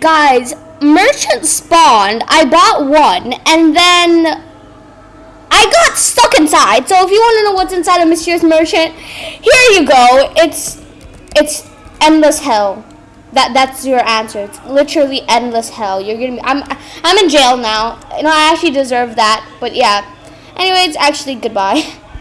guys, merchant spawned. I bought one, and then I got stuck inside. So if you want to know what's inside a Mysterious Merchant, here you go. It's it's endless hell. That that's your answer. It's literally endless hell. You're gonna. Be, I'm I'm in jail now. You know I actually deserve that. But yeah. Anyways, actually goodbye.